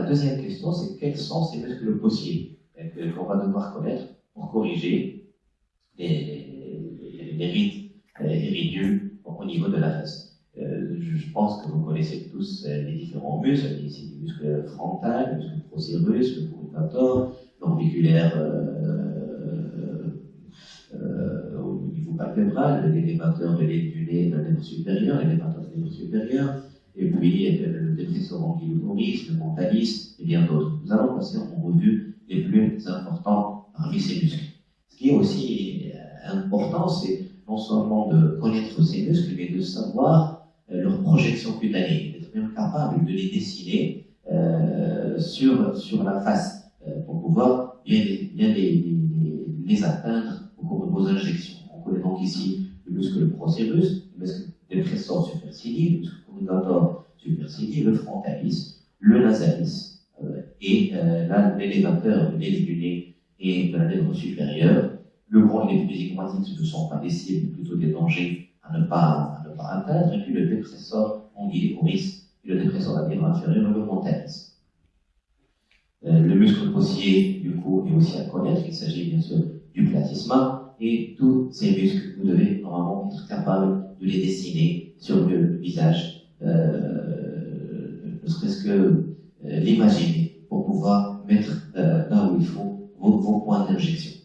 La deuxième question, c'est quels sont ces muscles possibles qu'on va devoir connaître pour corriger les, rides iridieux au niveau de la face. Euh, je pense que vous connaissez tous euh, les différents muscles, ici les muscles frontal, le muscle procérus, le courbator, l'orbiculaire euh, au niveau palpébral, l'élévateur de l'aide du nez, le nerf supérieur, l'élévateur de nerf supérieur, et puis le dépresseur angulomoris, le mentalis, et bien d'autres. Nous allons passer en revue les plus importants parmi ces muscles. Ce qui est aussi important, c'est non seulement de connaître ces muscles, mais de savoir euh, leur projection cutanée, d'être même capable de les dessiner euh, sur, sur la face euh, pour pouvoir bien, bien les, les, atteindre au cours de vos injections. On connaît donc ici le muscle procérus, le muscle dépressor supercilii, le muscle supercilii, le frontalis, le nasalis et l'élévateur de nez et de la lèvre supérieure le grand et les ce ne sont pas des cibles, mais plutôt des dangers à ne pas, à ne pas atteindre. Et puis le dépresseur risque, et le dépresseur labial inférieur et le montalis. Euh, le muscle possier, du coup, est aussi à connaître. Il s'agit bien sûr du platysma. Et tous ces muscles, vous devez normalement être capable de les dessiner sur le visage, euh, euh, l'imaginer pour pouvoir mettre là où il faut vos points d'injection.